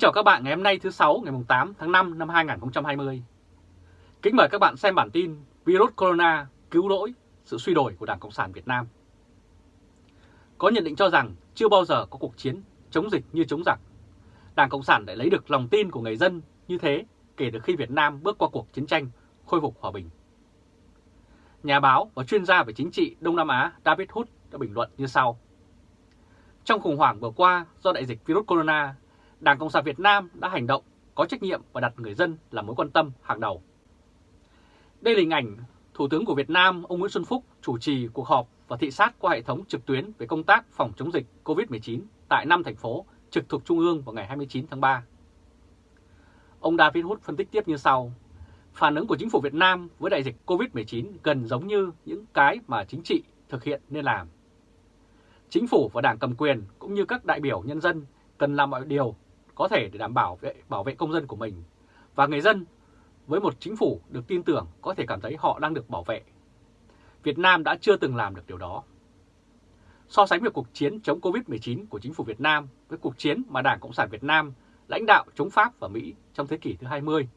chào các bạn ngày hôm nay thứ sáu ngày 8 tháng 5 năm 2020. Kính mời các bạn xem bản tin Virus Corona cứu lỗi sự suy đổi của Đảng Cộng sản Việt Nam. Có nhận định cho rằng chưa bao giờ có cuộc chiến chống dịch như chống giặc. Đảng Cộng sản đã lấy được lòng tin của người dân như thế kể từ khi Việt Nam bước qua cuộc chiến tranh khôi phục hòa bình. Nhà báo và chuyên gia về chính trị Đông Nam Á David Hood đã bình luận như sau. Trong khủng hoảng vừa qua do đại dịch virus corona, Đảng Cộng sản Việt Nam đã hành động, có trách nhiệm và đặt người dân là mối quan tâm hàng đầu. Đây là hình ảnh Thủ tướng của Việt Nam, ông Nguyễn Xuân Phúc, chủ trì cuộc họp và thị sát qua hệ thống trực tuyến về công tác phòng chống dịch COVID-19 tại 5 thành phố trực thuộc Trung ương vào ngày 29 tháng 3. Ông David Hood phân tích tiếp như sau. Phản ứng của chính phủ Việt Nam với đại dịch COVID-19 gần giống như những cái mà chính trị thực hiện nên làm. Chính phủ và đảng cầm quyền cũng như các đại biểu nhân dân cần làm mọi điều có thể để đảm bảo vệ, bảo vệ công dân của mình. Và người dân với một chính phủ được tin tưởng có thể cảm thấy họ đang được bảo vệ. Việt Nam đã chưa từng làm được điều đó. So sánh việc cuộc chiến chống Covid-19 của chính phủ Việt Nam với cuộc chiến mà Đảng Cộng sản Việt Nam lãnh đạo chống Pháp và Mỹ trong thế kỷ thứ 20.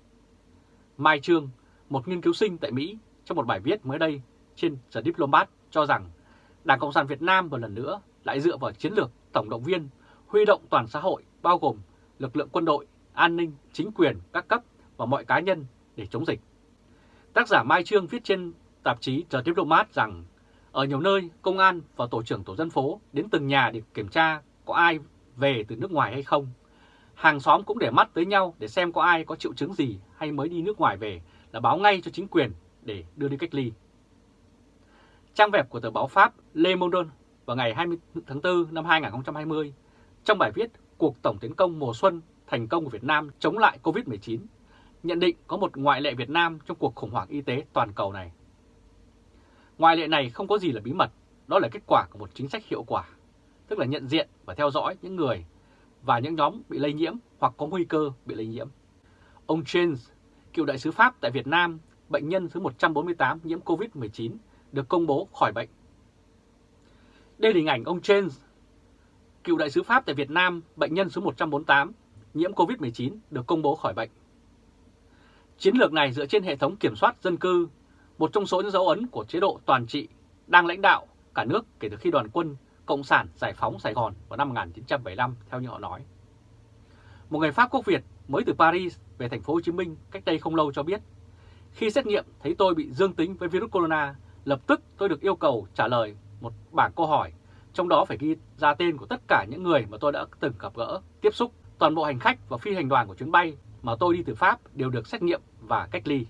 Mai Trương, một nghiên cứu sinh tại Mỹ, trong một bài viết mới đây trên The Diplomat cho rằng Đảng Cộng sản Việt Nam một lần nữa lại dựa vào chiến lược tổng động viên, huy động toàn xã hội bao gồm lực lượng quân đội, an ninh, chính quyền, các cấp và mọi cá nhân để chống dịch. Tác giả Mai Trương viết trên tạp chí The Diplomat rằng ở nhiều nơi, công an và tổ trưởng tổ dân phố đến từng nhà để kiểm tra có ai về từ nước ngoài hay không. Hàng xóm cũng để mắt tới nhau để xem có ai có triệu chứng gì hay mới đi nước ngoài về là báo ngay cho chính quyền để đưa đi cách ly. Trang web của tờ báo Pháp Le Monde vào ngày 20 tháng 4 năm 2020, trong bài viết Cuộc tổng tiến công mùa xuân thành công của Việt Nam chống lại COVID-19, nhận định có một ngoại lệ Việt Nam trong cuộc khủng hoảng y tế toàn cầu này. Ngoại lệ này không có gì là bí mật, đó là kết quả của một chính sách hiệu quả, tức là nhận diện và theo dõi những người và những nhóm bị lây nhiễm hoặc có nguy cơ bị lây nhiễm. Ông James, cựu đại sứ Pháp tại Việt Nam, bệnh nhân thứ 148 nhiễm COVID-19, được công bố khỏi bệnh. Đây là hình ảnh ông James, cựu đại sứ Pháp tại Việt Nam, bệnh nhân số 148, nhiễm COVID-19 được công bố khỏi bệnh. Chiến lược này dựa trên hệ thống kiểm soát dân cư, một trong số những dấu ấn của chế độ toàn trị đang lãnh đạo cả nước kể từ khi đoàn quân Cộng sản giải phóng Sài Gòn vào năm 1975 theo như họ nói. Một người Pháp quốc Việt mới từ Paris về thành phố Hồ Chí Minh cách đây không lâu cho biết, khi xét nghiệm thấy tôi bị dương tính với virus corona, lập tức tôi được yêu cầu trả lời một bảng câu hỏi, trong đó phải ghi ra tên của tất cả những người mà tôi đã từng gặp gỡ, tiếp xúc, toàn bộ hành khách và phi hành đoàn của chuyến bay mà tôi đi từ Pháp đều được xét nghiệm và cách ly.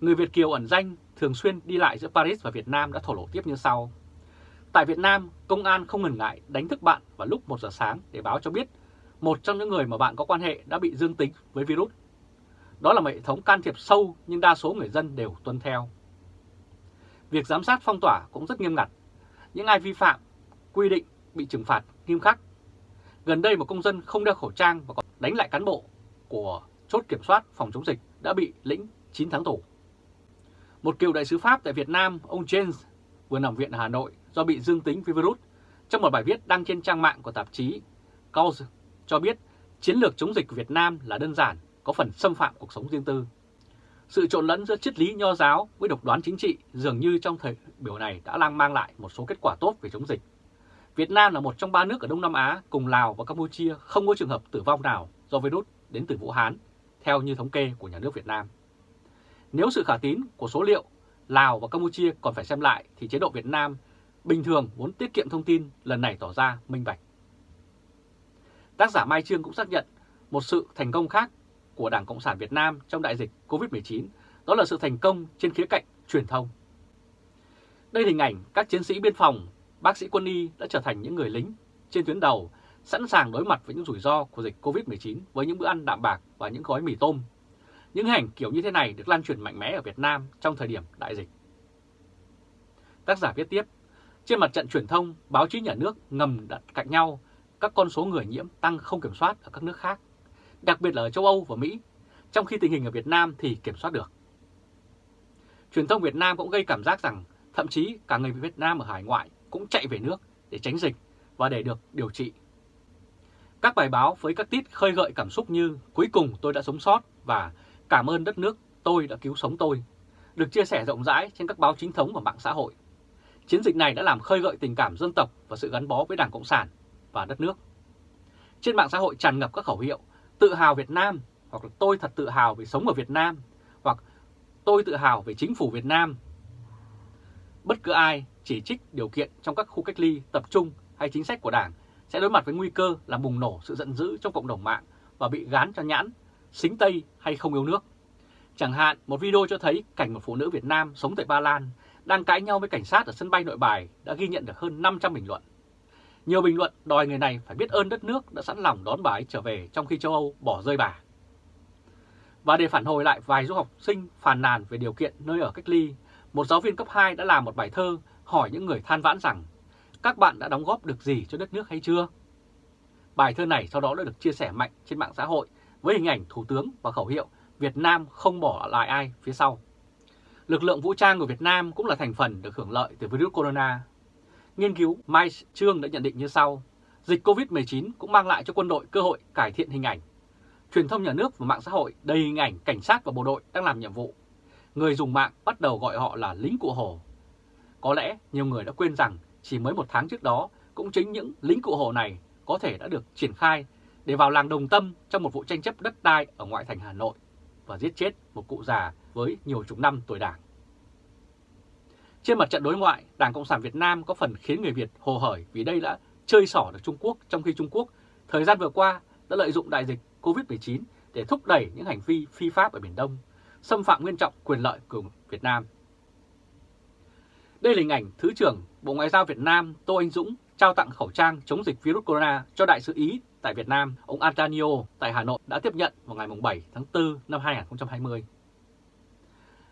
Người Việt Kiều ẩn danh thường xuyên đi lại giữa Paris và Việt Nam đã thổ lộ tiếp như sau. Tại Việt Nam, công an không ngần ngại đánh thức bạn vào lúc 1 giờ sáng để báo cho biết một trong những người mà bạn có quan hệ đã bị dương tính với virus. Đó là một hệ thống can thiệp sâu nhưng đa số người dân đều tuân theo. Việc giám sát phong tỏa cũng rất nghiêm ngặt. Những ai vi phạm quy định bị trừng phạt nghiêm khắc. Gần đây một công dân không đeo khẩu trang và còn đánh lại cán bộ của chốt kiểm soát phòng chống dịch đã bị lĩnh 9 tháng tù. Một cựu đại sứ Pháp tại Việt Nam, ông James, vừa nằm viện ở Hà Nội do bị dương tính với virus. Trong một bài viết đăng trên trang mạng của tạp chí Cause cho biết chiến lược chống dịch của Việt Nam là đơn giản, có phần xâm phạm cuộc sống riêng tư. Sự trộn lẫn giữa triết lý nho giáo với độc đoán chính trị dường như trong thời biểu này đã đang mang lại một số kết quả tốt về chống dịch. Việt Nam là một trong ba nước ở Đông Nam Á cùng Lào và Campuchia không có trường hợp tử vong nào do virus đến từ Vũ Hán, theo như thống kê của nhà nước Việt Nam. Nếu sự khả tín của số liệu Lào và Campuchia còn phải xem lại thì chế độ Việt Nam bình thường muốn tiết kiệm thông tin lần này tỏ ra minh bạch. Tác giả Mai Trương cũng xác nhận một sự thành công khác của Đảng Cộng sản Việt Nam trong đại dịch COVID-19 đó là sự thành công trên khía cạnh truyền thông. Đây là hình ảnh các chiến sĩ biên phòng, bác sĩ quân y đã trở thành những người lính trên tuyến đầu sẵn sàng đối mặt với những rủi ro của dịch COVID-19 với những bữa ăn đạm bạc và những gói mì tôm. Những hành kiểu như thế này được lan truyền mạnh mẽ ở Việt Nam trong thời điểm đại dịch. Tác giả viết tiếp, trên mặt trận truyền thông, báo chí nhà nước ngầm đặt cạnh nhau các con số người nhiễm tăng không kiểm soát ở các nước khác, đặc biệt là ở châu Âu và Mỹ, trong khi tình hình ở Việt Nam thì kiểm soát được. Truyền thông Việt Nam cũng gây cảm giác rằng thậm chí cả người Việt Nam ở hải ngoại cũng chạy về nước để tránh dịch và để được điều trị. Các bài báo với các tít khơi gợi cảm xúc như cuối cùng tôi đã sống sót và cảm ơn đất nước tôi đã cứu sống tôi, được chia sẻ rộng rãi trên các báo chính thống và mạng xã hội. Chiến dịch này đã làm khơi gợi tình cảm dân tộc và sự gắn bó với Đảng Cộng sản và đất nước. Trên mạng xã hội tràn ngập các khẩu hiệu tự hào Việt Nam hoặc là tôi thật tự hào vì sống ở Việt Nam hoặc tôi tự hào về chính phủ Việt Nam. Bất cứ ai chỉ trích điều kiện trong các khu cách ly tập trung hay chính sách của Đảng sẽ đối mặt với nguy cơ là bùng nổ sự giận dữ trong cộng đồng mạng và bị gán cho nhãn, xính Tây hay không yêu nước. Chẳng hạn, một video cho thấy cảnh một phụ nữ Việt Nam sống tại Ba Lan đang cãi nhau với cảnh sát ở sân bay nội bài đã ghi nhận được hơn 500 bình luận. Nhiều bình luận đòi người này phải biết ơn đất nước đã sẵn lòng đón bà ấy trở về trong khi châu Âu bỏ rơi bà. Và để phản hồi lại vài du học sinh phàn nàn về điều kiện nơi ở cách ly, một giáo viên cấp 2 đã làm một bài thơ hỏi những người than vãn rằng các bạn đã đóng góp được gì cho đất nước hay chưa? Bài thơ này sau đó đã được chia sẻ mạnh trên mạng xã hội với hình ảnh Thủ tướng và khẩu hiệu Việt Nam không bỏ lại ai phía sau. Lực lượng vũ trang của Việt Nam cũng là thành phần được hưởng lợi từ virus corona. Nghiên cứu Mai Trương đã nhận định như sau, dịch COVID-19 cũng mang lại cho quân đội cơ hội cải thiện hình ảnh. Truyền thông nhà nước và mạng xã hội đầy hình ảnh cảnh sát và bộ đội đang làm nhiệm vụ. Người dùng mạng bắt đầu gọi họ là lính cụ hồ. Có lẽ nhiều người đã quên rằng chỉ mới một tháng trước đó cũng chính những lính cụ hồ này có thể đã được triển khai để vào làng Đồng Tâm trong một vụ tranh chấp đất đai ở ngoại thành Hà Nội và giết chết một cụ già với nhiều chục năm tuổi đảng. Trên mặt trận đối ngoại, Đảng Cộng sản Việt Nam có phần khiến người Việt hồ hởi vì đây đã chơi xỏ được Trung Quốc trong khi Trung Quốc thời gian vừa qua đã lợi dụng đại dịch COVID-19 để thúc đẩy những hành vi phi pháp ở Biển Đông, xâm phạm nghiêm trọng quyền lợi của Việt Nam. Đây là hình ảnh Thứ trưởng Bộ Ngoại giao Việt Nam Tô Anh Dũng trao tặng khẩu trang chống dịch virus corona cho Đại sứ Ý tại Việt Nam, ông Antonio tại Hà Nội đã tiếp nhận vào ngày 7 tháng 4 năm 2020.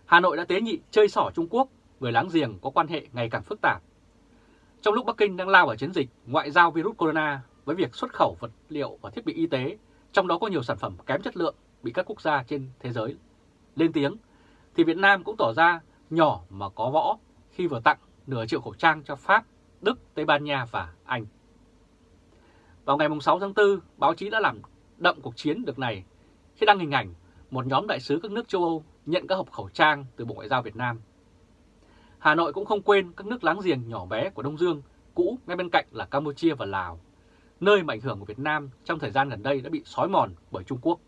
Hà Nội đã tế nhị chơi xỏ Trung Quốc, người láng giềng có quan hệ ngày càng phức tạp. Trong lúc Bắc Kinh đang lao vào chiến dịch ngoại giao virus corona với việc xuất khẩu vật liệu và thiết bị y tế, trong đó có nhiều sản phẩm kém chất lượng bị các quốc gia trên thế giới lên tiếng, thì Việt Nam cũng tỏ ra nhỏ mà có võ khi vừa tặng nửa triệu khẩu trang cho Pháp, Đức, Tây Ban Nha và Anh. Vào ngày 6 tháng 4, báo chí đã làm đậm cuộc chiến được này khi đăng hình ảnh một nhóm đại sứ các nước châu Âu nhận các hộp khẩu trang từ Bộ Ngoại giao Việt Nam. Hà Nội cũng không quên các nước láng giềng nhỏ bé của Đông Dương, cũ ngay bên cạnh là Campuchia và Lào, nơi mà ảnh hưởng của Việt Nam trong thời gian gần đây đã bị xói mòn bởi Trung Quốc.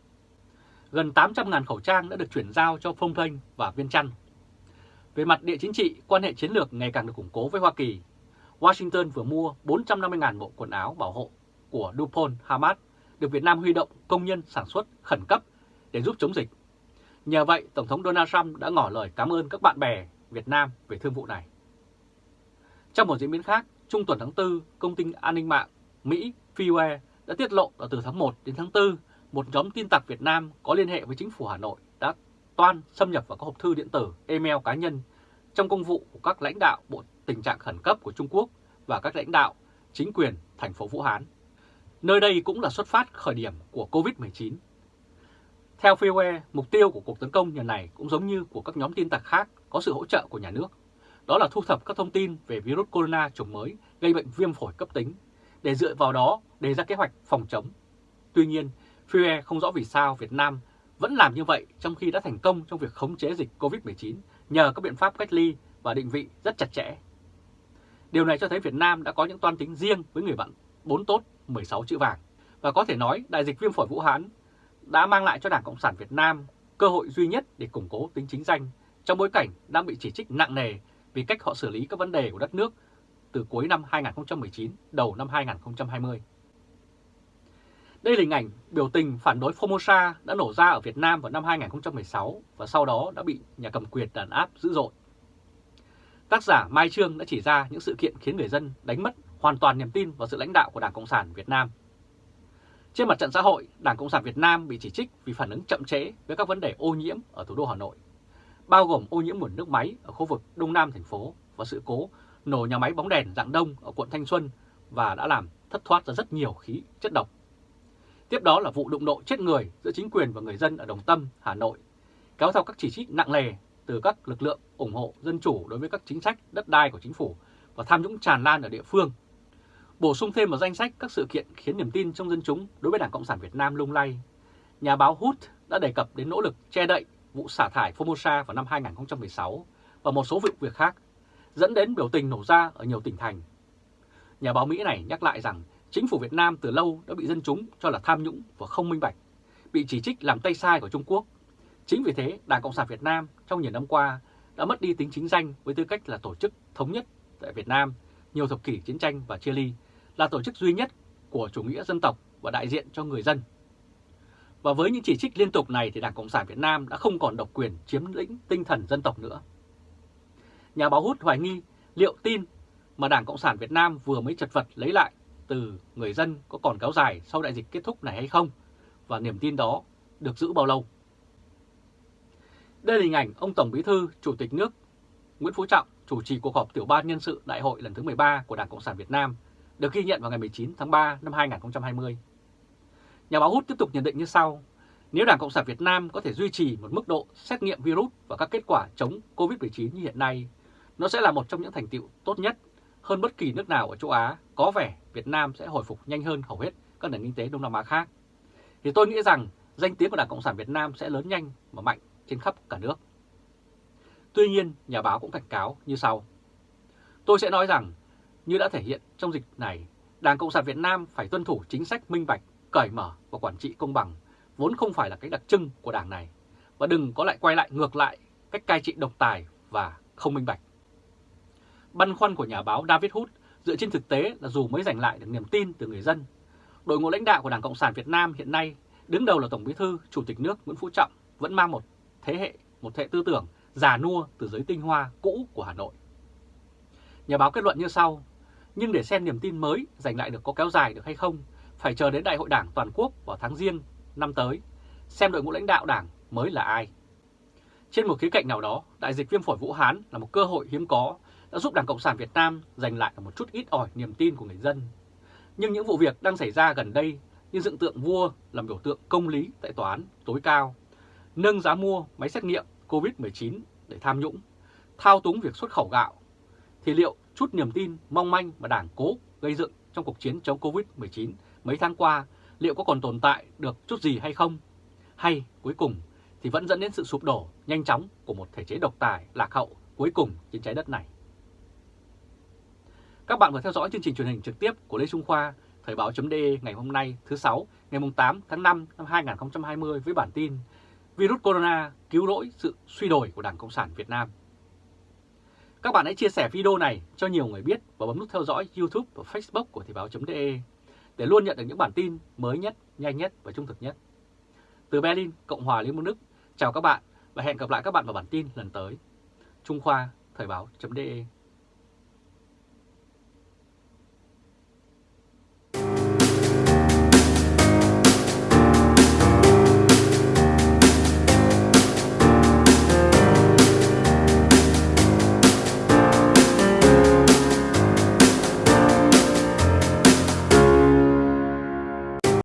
Gần 800.000 khẩu trang đã được chuyển giao cho Phong Thanh và Viên Chăn. Về mặt địa chính trị, quan hệ chiến lược ngày càng được củng cố với Hoa Kỳ. Washington vừa mua 450.000 bộ quần áo bảo hộ của Dupont Hamad được Việt Nam huy động công nhân sản xuất khẩn cấp để giúp chống dịch. Nhờ vậy, Tổng thống Donald Trump đã ngỏ lời cảm ơn các bạn bè Việt Nam về thương vụ này. Trong một diễn biến khác, trung tuần tháng 4, công ty an ninh mạng Mỹ Freeware đã tiết lộ là từ tháng 1 đến tháng 4, một nhóm tin tặc Việt Nam có liên hệ với chính phủ Hà Nội đã toan xâm nhập vào các hộp thư điện tử, email cá nhân trong công vụ của các lãnh đạo Bộ Tình trạng Khẩn cấp của Trung Quốc và các lãnh đạo chính quyền thành phố Vũ Hán. Nơi đây cũng là xuất phát khởi điểm của COVID-19. Theo Freeware, mục tiêu của cuộc tấn công lần này cũng giống như của các nhóm tin tặc khác có sự hỗ trợ của nhà nước. Đó là thu thập các thông tin về virus corona chủng mới gây bệnh viêm phổi cấp tính, để dựa vào đó đề ra kế hoạch phòng chống. Tuy nhiên, Freeware không rõ vì sao Việt Nam vẫn làm như vậy trong khi đã thành công trong việc khống chế dịch COVID-19 nhờ các biện pháp cách ly và định vị rất chặt chẽ. Điều này cho thấy Việt Nam đã có những toan tính riêng với người bạn bốn tốt 16 chữ vàng. Và có thể nói đại dịch viêm phổi Vũ Hán đã mang lại cho Đảng Cộng sản Việt Nam cơ hội duy nhất để củng cố tính chính danh trong bối cảnh đang bị chỉ trích nặng nề vì cách họ xử lý các vấn đề của đất nước từ cuối năm 2019, đầu năm 2020. Đây là hình ảnh biểu tình phản đối Formosa đã nổ ra ở Việt Nam vào năm 2016 và sau đó đã bị nhà cầm quyền đàn áp dữ dội. Tác giả Mai Trương đã chỉ ra những sự kiện khiến người dân đánh mất hoàn toàn niềm tin vào sự lãnh đạo của Đảng Cộng sản Việt Nam. Trên mặt trận xã hội, Đảng Cộng sản Việt Nam bị chỉ trích vì phản ứng chậm trễ với các vấn đề ô nhiễm ở thủ đô Hà Nội, bao gồm ô nhiễm nguồn nước máy ở khu vực Đông Nam thành phố và sự cố nổ nhà máy bóng đèn dạng đông ở quận Thanh Xuân và đã làm thất thoát ra rất nhiều khí chất độc. Tiếp đó là vụ đụng độ chết người giữa chính quyền và người dân ở Đồng Tâm, Hà Nội, kéo theo các chỉ trích nặng nề từ các lực lượng ủng hộ dân chủ đối với các chính sách đất đai của chính phủ và tham nhũng tràn lan ở địa phương. Bổ sung thêm vào danh sách các sự kiện khiến niềm tin trong dân chúng đối với Đảng Cộng sản Việt Nam lung lay, nhà báo Hút đã đề cập đến nỗ lực che đậy vụ xả thải Formosa vào năm 2016 và một số vụ việc khác, dẫn đến biểu tình nổ ra ở nhiều tỉnh thành. Nhà báo Mỹ này nhắc lại rằng chính phủ Việt Nam từ lâu đã bị dân chúng cho là tham nhũng và không minh bạch, bị chỉ trích làm tay sai của Trung Quốc. Chính vì thế, Đảng Cộng sản Việt Nam trong nhiều năm qua đã mất đi tính chính danh với tư cách là tổ chức thống nhất tại Việt Nam nhiều thập kỷ chiến tranh và chia ly, là tổ chức duy nhất của chủ nghĩa dân tộc và đại diện cho người dân. Và với những chỉ trích liên tục này thì Đảng Cộng sản Việt Nam đã không còn độc quyền chiếm lĩnh tinh thần dân tộc nữa. Nhà báo hút hoài nghi liệu tin mà Đảng Cộng sản Việt Nam vừa mới chật vật lấy lại từ người dân có còn kéo dài sau đại dịch kết thúc này hay không và niềm tin đó được giữ bao lâu. Đây là hình ảnh ông Tổng Bí thư, Chủ tịch nước Nguyễn Phú Trọng chủ trì cuộc họp tiểu ban nhân sự đại hội lần thứ 13 của Đảng Cộng sản Việt Nam được ghi nhận vào ngày 19 tháng 3 năm 2020. Nhà báo Hút tiếp tục nhận định như sau. Nếu Đảng Cộng sản Việt Nam có thể duy trì một mức độ xét nghiệm virus và các kết quả chống COVID-19 như hiện nay, nó sẽ là một trong những thành tiệu tốt nhất hơn bất kỳ nước nào ở châu Á. Có vẻ Việt Nam sẽ hồi phục nhanh hơn hầu hết các nền kinh tế Đông Nam Á khác. Thì tôi nghĩ rằng danh tiếng của Đảng Cộng sản Việt Nam sẽ lớn nhanh và mạnh trên khắp cả nước. Tuy nhiên, nhà báo cũng cảnh cáo như sau. Tôi sẽ nói rằng, như đã thể hiện trong dịch này, Đảng Cộng sản Việt Nam phải tuân thủ chính sách minh bạch, cởi mở và quản trị công bằng, vốn không phải là cái đặc trưng của đảng này, và đừng có lại quay lại ngược lại cách cai trị độc tài và không minh bạch. Băn khoăn của nhà báo David Hood dựa trên thực tế là dù mới giành lại được niềm tin từ người dân, đội ngũ lãnh đạo của Đảng Cộng sản Việt Nam hiện nay đứng đầu là Tổng Bí thư, Chủ tịch nước Nguyễn Phú Trọng vẫn mang một thế hệ, một hệ tư tưởng già nua từ giới tinh hoa cũ của Hà Nội. Nhà báo kết luận như sau, nhưng để xem niềm tin mới giành lại được có kéo dài được hay không, phải chờ đến Đại hội Đảng toàn quốc vào tháng riêng năm tới, xem đội ngũ lãnh đạo Đảng mới là ai. Trên một khía cạnh nào đó, đại dịch viêm phổi Vũ Hán là một cơ hội hiếm có đã giúp Đảng Cộng sản Việt Nam giành lại một chút ít ỏi niềm tin của người dân. Nhưng những vụ việc đang xảy ra gần đây như dựng tượng vua làm biểu tượng công lý tại tòa án tối cao, nâng giá mua máy xét nghiệm COVID-19 để tham nhũng, thao túng việc xuất khẩu gạo, thì liệu chút niềm tin mong manh mà Đảng cố gây dựng trong cuộc chiến chống COVID-19 mấy tháng qua liệu có còn tồn tại được chút gì hay không? Hay cuối cùng thì vẫn dẫn đến sự sụp đổ nhanh chóng của một thể chế độc tài lạc hậu cuối cùng trên trái đất này. Các bạn vừa theo dõi chương trình truyền hình trực tiếp của Lê Trung Khoa, Thời báo.de ngày hôm nay thứ sáu ngày 8 tháng 5 năm 2020 với bản tin Virus Corona cứu rỗi sự suy đổi của Đảng Cộng sản Việt Nam. Các bạn hãy chia sẻ video này cho nhiều người biết và bấm nút theo dõi YouTube và Facebook của Thời báo.de để luôn nhận được những bản tin mới nhất, nhanh nhất và trung thực nhất. Từ Berlin, Cộng hòa Liên bang Đức, chào các bạn và hẹn gặp lại các bạn vào bản tin lần tới. Trung Khoa, Thời báo.de